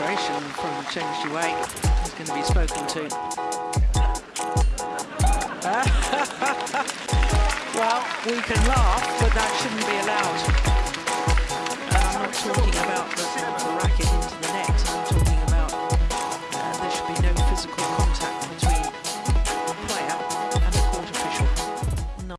reaction from Cheng Shuwei is going to be spoken to. well, we can laugh, but that shouldn't be allowed. And I'm not talking about the,